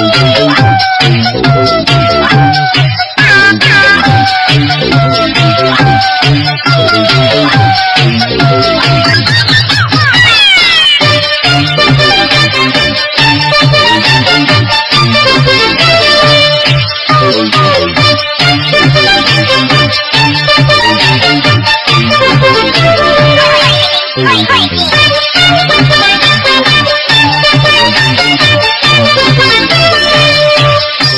Oh, oh, oh.